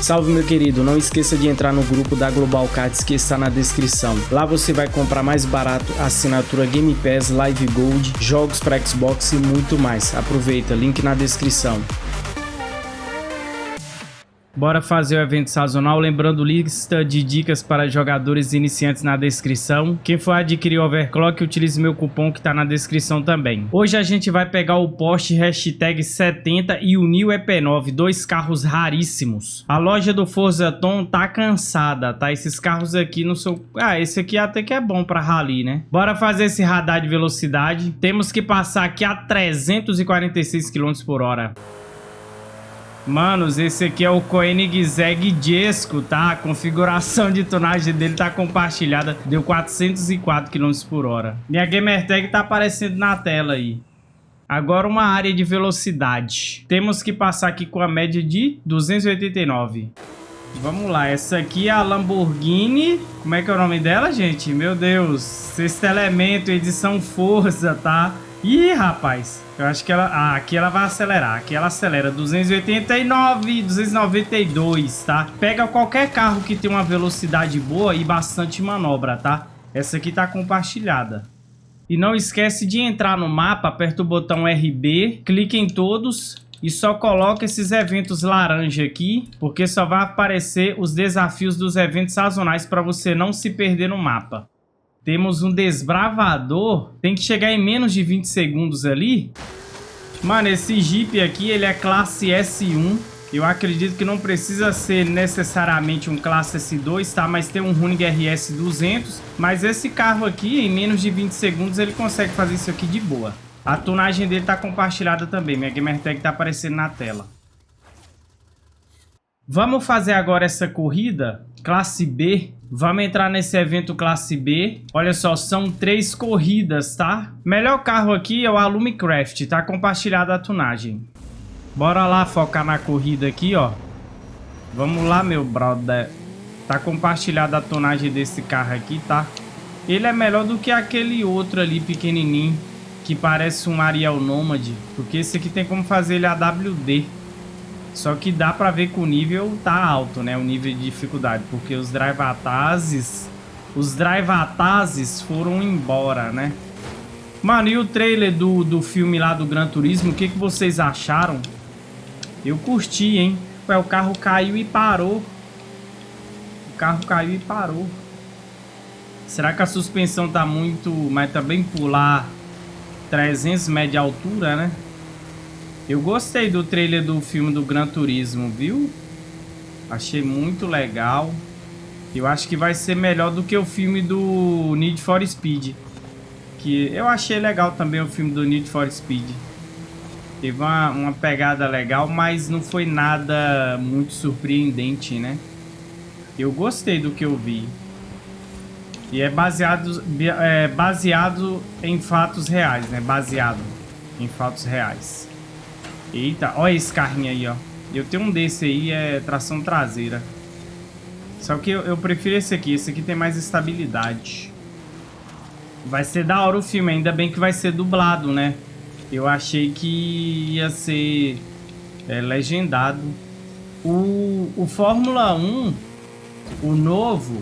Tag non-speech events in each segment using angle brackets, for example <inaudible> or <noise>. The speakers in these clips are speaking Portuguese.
Salve meu querido, não esqueça de entrar no grupo da Global Cards que está na descrição. Lá você vai comprar mais barato assinatura Game Pass, Live Gold, jogos para Xbox e muito mais. Aproveita, link na descrição. Bora fazer o evento sazonal, lembrando lista de dicas para jogadores iniciantes na descrição. Quem for adquirir o Overclock, utilize meu cupom que está na descrição também. Hoje a gente vai pegar o Porsche hashtag 70 e o New EP9, dois carros raríssimos. A loja do Forza Tom tá cansada, tá? Esses carros aqui não são... Ah, esse aqui até que é bom para rally, né? Bora fazer esse radar de velocidade. Temos que passar aqui a 346 km por hora. Manos, esse aqui é o Koenigsegg Jesco, tá? A configuração de tonagem dele tá compartilhada. Deu 404 km por hora. Minha gamer tag tá aparecendo na tela aí. Agora uma área de velocidade. Temos que passar aqui com a média de 289. Vamos lá, essa aqui é a Lamborghini. Como é que é o nome dela, gente? Meu Deus. Sexto elemento, edição força, tá? Ih, rapaz. Eu acho que ela... Ah, aqui ela vai acelerar. Aqui ela acelera 289, 292, tá? Pega qualquer carro que tem uma velocidade boa e bastante manobra, tá? Essa aqui tá compartilhada. E não esquece de entrar no mapa, aperta o botão RB, clique em todos e só coloca esses eventos laranja aqui, porque só vai aparecer os desafios dos eventos sazonais para você não se perder no mapa. Temos um desbravador. Tem que chegar em menos de 20 segundos ali. Mano, esse Jeep aqui, ele é classe S1. Eu acredito que não precisa ser necessariamente um classe S2, tá? Mas tem um Runing RS 200. Mas esse carro aqui, em menos de 20 segundos, ele consegue fazer isso aqui de boa. A tonagem dele tá compartilhada também. Minha Gamer Tag tá aparecendo na tela. Vamos fazer agora essa corrida, classe B. Vamos entrar nesse evento classe B. Olha só, são três corridas, tá? Melhor carro aqui é o Alumicraft, tá compartilhada a tunagem. Bora lá focar na corrida aqui, ó. Vamos lá, meu brother. Tá compartilhada a tonagem desse carro aqui, tá? Ele é melhor do que aquele outro ali pequenininho, que parece um Ariel Nomad. Porque esse aqui tem como fazer ele AWD. Só que dá pra ver que o nível tá alto, né? O nível de dificuldade. Porque os drivatazes... Os drivatazes foram embora, né? Mano, e o trailer do, do filme lá do Gran Turismo? O que, que vocês acharam? Eu curti, hein? Ué, o carro caiu e parou. O carro caiu e parou. Será que a suspensão tá muito... Mas também pular 300 metros de altura, né? Eu gostei do trailer do filme do Gran Turismo, viu? Achei muito legal. Eu acho que vai ser melhor do que o filme do Need for Speed. Que eu achei legal também o filme do Need for Speed. Teve uma, uma pegada legal, mas não foi nada muito surpreendente, né? Eu gostei do que eu vi. E é baseado, é baseado em fatos reais, né? Baseado em fatos reais. Eita, olha esse carrinho aí, ó. Eu tenho um desse aí, é tração traseira. Só que eu, eu, prefiro esse aqui. Esse aqui tem mais estabilidade. Vai ser da hora o filme. Ainda bem que vai ser dublado, né? Eu achei que ia ser é, legendado. O, o Fórmula 1, o novo,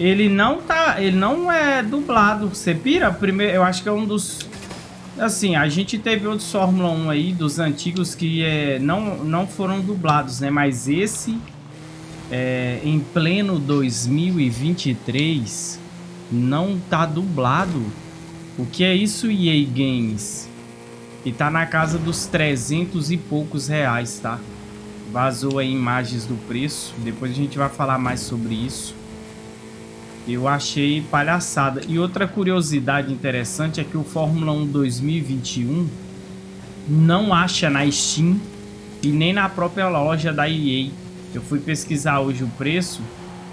ele não tá... Ele não é dublado. Você pira? Primeiro, eu acho que é um dos Assim, a gente teve outros Fórmula 1 aí, dos antigos, que é, não, não foram dublados, né? Mas esse, é, em pleno 2023, não tá dublado. O que é isso, EA Games? E tá na casa dos 300 e poucos reais, tá? Vazou aí imagens do preço, depois a gente vai falar mais sobre isso. Eu achei palhaçada. E outra curiosidade interessante é que o Fórmula 1 2021 não acha na Steam e nem na própria loja da EA. Eu fui pesquisar hoje o preço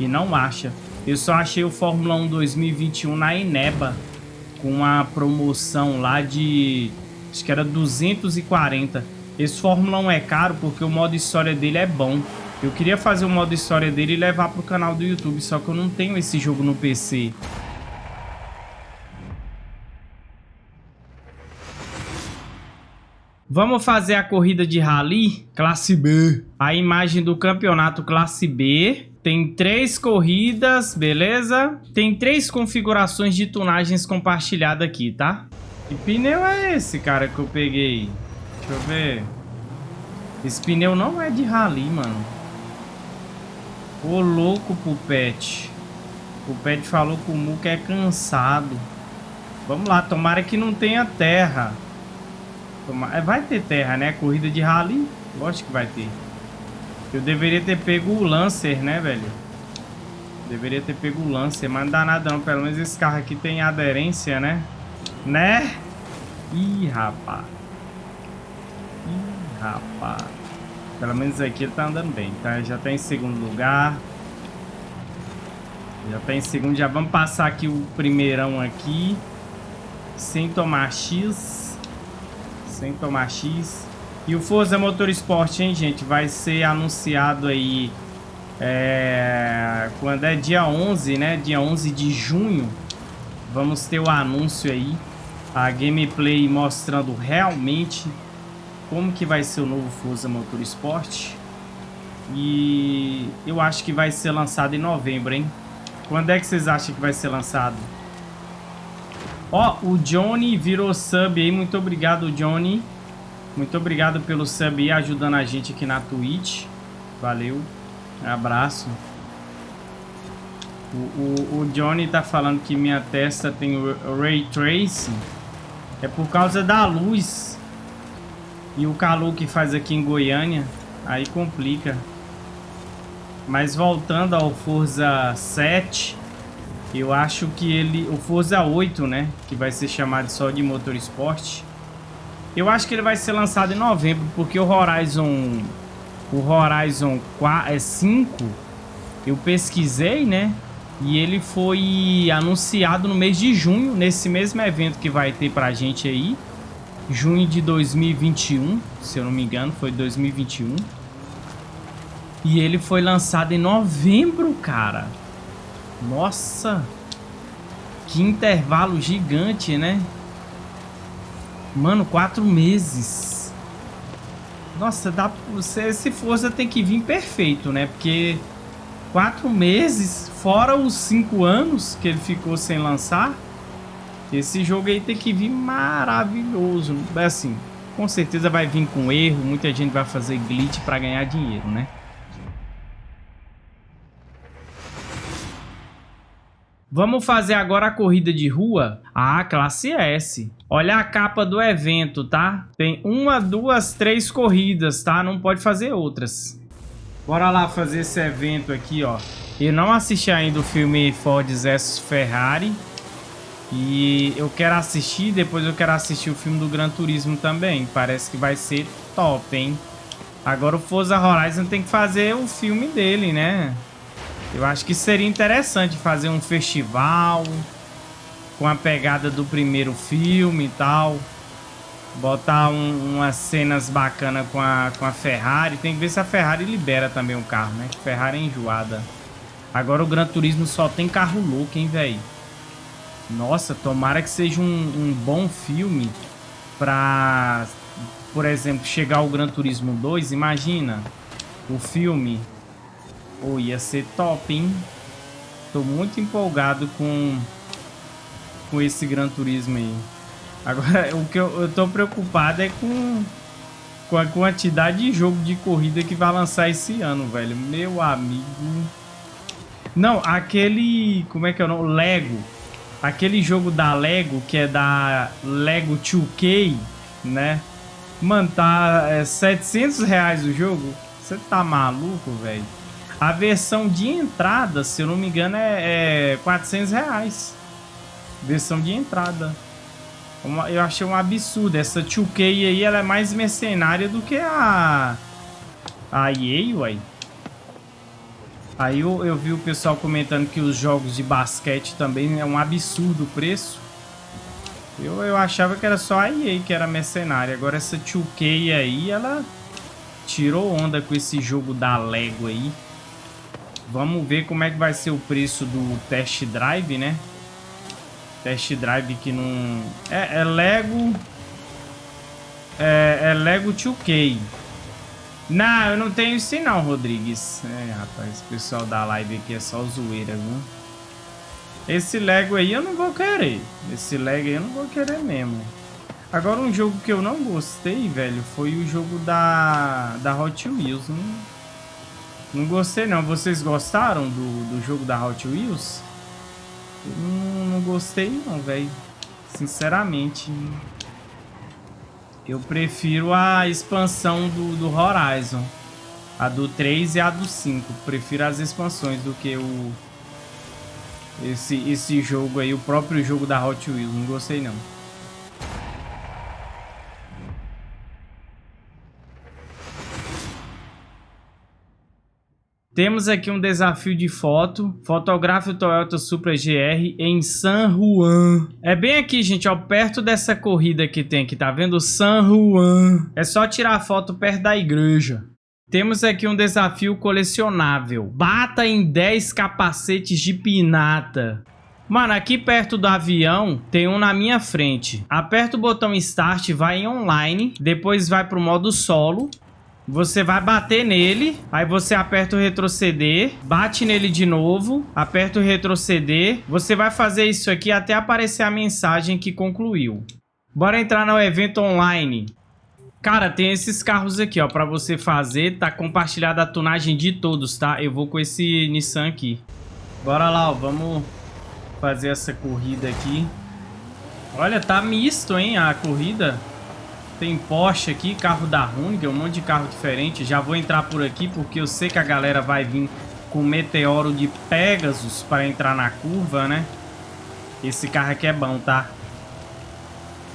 e não acha. Eu só achei o Fórmula 1 2021 na Eneba com uma promoção lá de acho que era 240. Esse Fórmula 1 é caro porque o modo história dele é bom. Eu queria fazer o modo história dele e levar pro canal do YouTube, só que eu não tenho esse jogo no PC. Vamos fazer a corrida de rally classe B. A imagem do campeonato classe B. Tem três corridas, beleza? Tem três configurações de tunagens compartilhadas aqui, tá? Que pneu é esse, cara, que eu peguei? Deixa eu ver. Esse pneu não é de rally, mano. Ô, louco pro pet. O pet falou que o Muca é cansado. Vamos lá, tomara que não tenha terra. Tomara... É, vai ter terra, né? Corrida de rally? Lógico que vai ter. Eu deveria ter pego o Lancer, né, velho? Deveria ter pego o Lancer, mas não dá nada não. Pelo menos esse carro aqui tem aderência, né? Né? Ih, rapaz. Ih, rapaz. Pelo menos aqui ele tá andando bem, tá? Já tá em segundo lugar. Já tá em segundo. Já vamos passar aqui o primeirão aqui. Sem tomar X. Sem tomar X. E o Forza Motorsport, hein, gente? Vai ser anunciado aí... É... Quando é dia 11, né? Dia 11 de junho. Vamos ter o anúncio aí. A gameplay mostrando realmente como que vai ser o novo Forza Motorsport. E eu acho que vai ser lançado em novembro, hein? Quando é que vocês acham que vai ser lançado? Ó, o Johnny virou sub aí. Muito obrigado, Johnny. Muito obrigado pelo sub aí, ajudando a gente aqui na Twitch. Valeu. Abraço. O, o, o Johnny tá falando que minha testa tem Ray Tracing. É por causa da luz. E o calor que faz aqui em Goiânia. Aí complica. Mas voltando ao Forza 7... Eu acho que ele... O Forza 8, né? Que vai ser chamado só de Motorsport. Eu acho que ele vai ser lançado em novembro, porque o Horizon... O Horizon 4, é 5, eu pesquisei, né? E ele foi anunciado no mês de junho, nesse mesmo evento que vai ter pra gente aí. Junho de 2021, se eu não me engano, foi 2021. E ele foi lançado em novembro, cara. Nossa. Que intervalo gigante, né? Mano, quatro meses. Nossa, dá, você, se Forza tem que vir perfeito, né? Porque quatro meses, fora os cinco anos que ele ficou sem lançar, esse jogo aí tem que vir maravilhoso. Assim, com certeza vai vir com erro, muita gente vai fazer glitch para ganhar dinheiro, né? Vamos fazer agora a corrida de rua? Ah, classe S. Olha a capa do evento, tá? Tem uma, duas, três corridas, tá? Não pode fazer outras. Bora lá fazer esse evento aqui, ó. Eu não assisti ainda o filme Ford vs Ferrari. E eu quero assistir, depois eu quero assistir o filme do Gran Turismo também. Parece que vai ser top, hein? Agora o Forza Horizon tem que fazer o filme dele, né? Eu acho que seria interessante fazer um festival com a pegada do primeiro filme e tal. Botar um, umas cenas bacanas com a, com a Ferrari. Tem que ver se a Ferrari libera também o carro, né? Que Ferrari é enjoada. Agora o Gran Turismo só tem carro louco, hein, velho? Nossa, tomara que seja um, um bom filme pra, por exemplo, chegar ao Gran Turismo 2. Imagina o filme Oh, ia ser top, hein? Tô muito empolgado com, com esse Gran Turismo aí. Agora, <laughs> o que eu, eu tô preocupado é com, com a quantidade de jogo de corrida que vai lançar esse ano, velho. Meu amigo. Não, aquele... Como é que é o nome? Lego. Aquele jogo da Lego, que é da Lego 2K, né? Mano, tá é, 700 reais o jogo. Você tá maluco, velho? A versão de entrada, se eu não me engano, é, é 400 reais. Versão de entrada. Uma, eu achei um absurdo. Essa 2K aí, ela é mais mercenária do que a... A EA, uai. Aí eu, eu vi o pessoal comentando que os jogos de basquete também é um absurdo o preço. Eu, eu achava que era só a EA que era mercenária. Agora essa 2K aí, ela tirou onda com esse jogo da Lego aí. Vamos ver como é que vai ser o preço do test drive, né? Test drive que não... É, é Lego... É, é Lego 2K. Não, eu não tenho isso não, Rodrigues. É, rapaz, o pessoal da live aqui é só zoeira, viu? Esse Lego aí eu não vou querer. Esse Lego aí eu não vou querer mesmo. Agora, um jogo que eu não gostei, velho, foi o jogo da, da Hot Wheels. Não, não gostei, não. Vocês gostaram do, do jogo da Hot Wheels? Eu não, não gostei, não, velho. Sinceramente. Eu prefiro a expansão do, do Horizon. A do 3 e a do 5. Prefiro as expansões do que o... Esse, esse jogo aí, o próprio jogo da Hot Wheels. Não gostei, não. Temos aqui um desafio de foto. Fotografe o Toyota Supra GR em San Juan. É bem aqui, gente, ó, perto dessa corrida que tem aqui, tá vendo? San Juan. É só tirar a foto perto da igreja. Temos aqui um desafio colecionável. Bata em 10 capacetes de pinata. Mano, aqui perto do avião tem um na minha frente. Aperta o botão Start, vai em online, depois vai pro modo solo. Você vai bater nele, aí você aperta o retroceder, bate nele de novo, aperta o retroceder. Você vai fazer isso aqui até aparecer a mensagem que concluiu. Bora entrar no evento online. Cara, tem esses carros aqui, ó, pra você fazer. Tá compartilhada a tunagem de todos, tá? Eu vou com esse Nissan aqui. Bora lá, ó, vamos fazer essa corrida aqui. Olha, tá misto, hein, a corrida. Tem Porsche aqui, carro da Hyundai, um monte de carro diferente. Já vou entrar por aqui porque eu sei que a galera vai vir com Meteoro de Pegasus para entrar na curva, né? Esse carro aqui é bom, tá?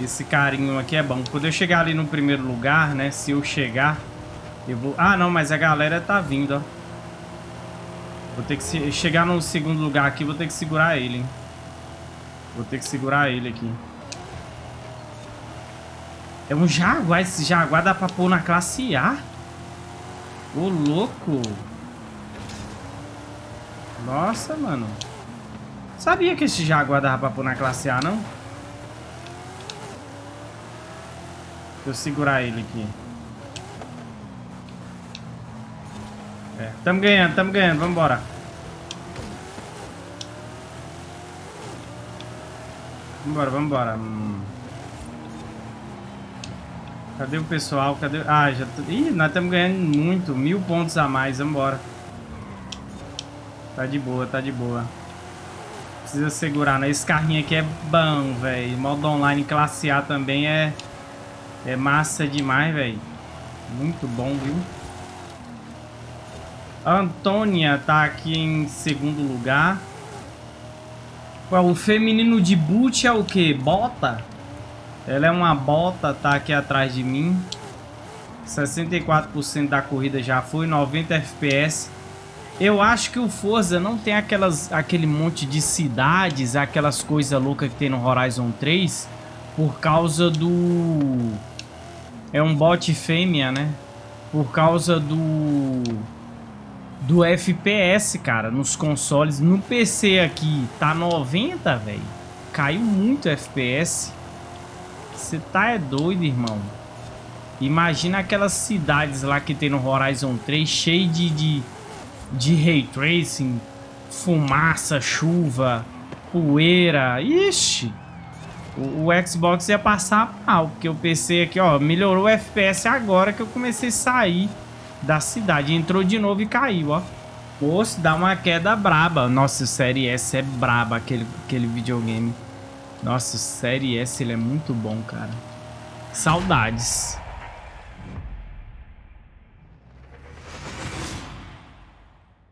Esse carinho aqui é bom. Quando eu chegar ali no primeiro lugar, né? Se eu chegar, eu vou... Ah, não, mas a galera tá vindo, ó. Vou ter que chegar no segundo lugar aqui, vou ter que segurar ele, hein? Vou ter que segurar ele aqui. É um Jaguar. Esse Jaguar dá pra pôr na classe A? Ô, louco. Nossa, mano. Sabia que esse Jaguar dava pra pôr na classe A, não? Deixa eu segurar ele aqui. É, tamo ganhando, tamo ganhando. Vambora. Vambora, vambora. Hum. Cadê o pessoal? Cadê... Ah, já... Ih, nós estamos ganhando muito. Mil pontos a mais. Vambora. Tá de boa, tá de boa. Precisa segurar, né? Esse carrinho aqui é bom, velho. Modo online classe A também é... É massa demais, velho. Muito bom, viu? A Antônia tá aqui em segundo lugar. Ué, o feminino de boot é o quê? Bota? Ela é uma bota, tá aqui atrás de mim. 64% da corrida já foi, 90 FPS. Eu acho que o Forza não tem aquelas, aquele monte de cidades, aquelas coisas loucas que tem no Horizon 3, por causa do... É um bot fêmea, né? Por causa do... Do FPS, cara, nos consoles. No PC aqui tá 90, velho. Caiu muito FPS. Você tá é doido, irmão. Imagina aquelas cidades lá que tem no Horizon 3, cheio de, de, de Ray Tracing, fumaça, chuva, poeira. Ixi! O, o, Xbox ia passar mal, porque o PC aqui, ó, melhorou o FPS agora que eu comecei a sair da cidade. Entrou de novo e caiu, ó. Pô, se dá uma queda braba. Nossa, o Série S é braba, aquele, aquele videogame. Nossa, Série S ele é muito bom, cara. Saudades.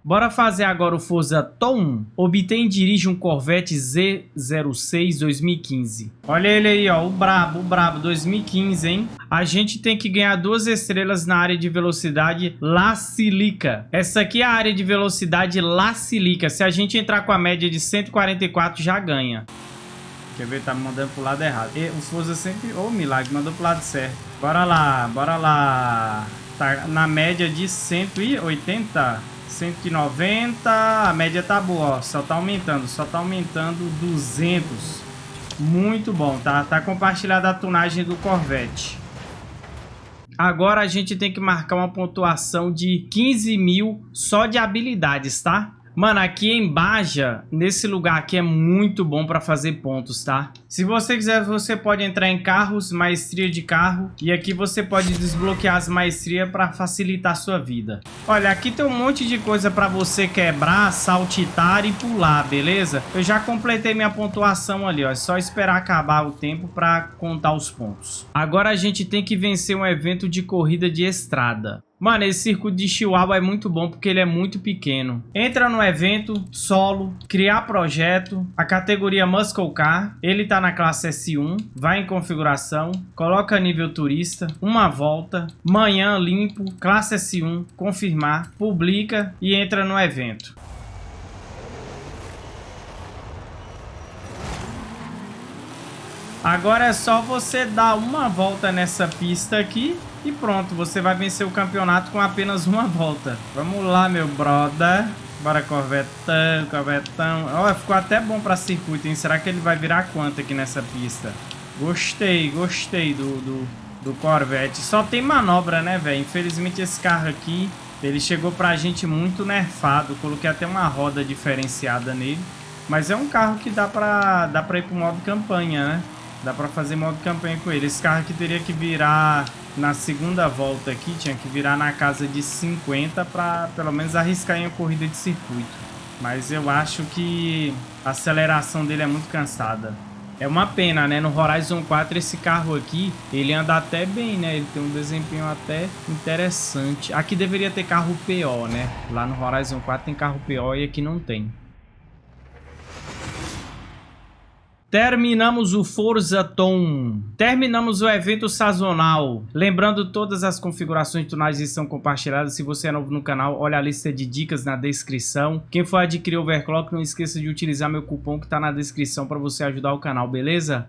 Bora fazer agora o Forza Tom. Obtém e dirige um Corvette Z06 2015. Olha ele aí, ó. O brabo, o brabo. 2015, hein? A gente tem que ganhar duas estrelas na área de velocidade La Silica. Essa aqui é a área de velocidade La Silica. Se a gente entrar com a média de 144, já ganha. Quer ver? Tá me mandando pro lado errado. E o Forza sempre... Ô, oh, milagre, mandou pro lado certo. Bora lá, bora lá. Tá na média de 180, 190. A média tá boa, ó. Só tá aumentando, só tá aumentando 200. Muito bom, tá? Tá compartilhada a tunagem do Corvette. Agora a gente tem que marcar uma pontuação de 15 mil só de habilidades, tá? Mano, aqui em Baja, nesse lugar aqui é muito bom para fazer pontos, tá? Se você quiser, você pode entrar em carros, maestria de carro. E aqui você pode desbloquear as maestrias para facilitar a sua vida. Olha, aqui tem um monte de coisa para você quebrar, saltitar e pular, beleza? Eu já completei minha pontuação ali, ó. É só esperar acabar o tempo para contar os pontos. Agora a gente tem que vencer um evento de corrida de estrada. Mano, esse circuito de Chihuahua é muito bom porque ele é muito pequeno. Entra no evento, solo, criar projeto, a categoria Muscle Car. Ele tá na classe S1, vai em configuração, coloca nível turista, uma volta, manhã limpo, classe S1, confirmar, publica e entra no evento. Agora é só você dar uma volta nessa pista aqui e pronto, você vai vencer o campeonato com apenas uma volta. Vamos lá, meu brother. Bora, Corvetão, Corvetão. Ó, ficou até bom pra circuito, hein? Será que ele vai virar quanto aqui nessa pista? Gostei, gostei do, do, do Corvette. Só tem manobra, né, velho? Infelizmente esse carro aqui, ele chegou pra gente muito nerfado. Coloquei até uma roda diferenciada nele. Mas é um carro que dá pra, dá pra ir pro modo campanha, né? Dá pra fazer modo campanha com ele. Esse carro aqui teria que virar na segunda volta aqui, tinha que virar na casa de 50 pra pelo menos arriscar em uma corrida de circuito. Mas eu acho que a aceleração dele é muito cansada. É uma pena, né? No Horizon 4 esse carro aqui, ele anda até bem, né? Ele tem um desempenho até interessante. Aqui deveria ter carro PO, né? Lá no Horizon 4 tem carro PO e aqui não tem. Terminamos o Forza Tom. Terminamos o evento sazonal. Lembrando, todas as configurações de tunagem estão compartilhadas. Se você é novo no canal, olha a lista de dicas na descrição. Quem for adquirir overclock, não esqueça de utilizar meu cupom que está na descrição para você ajudar o canal, beleza?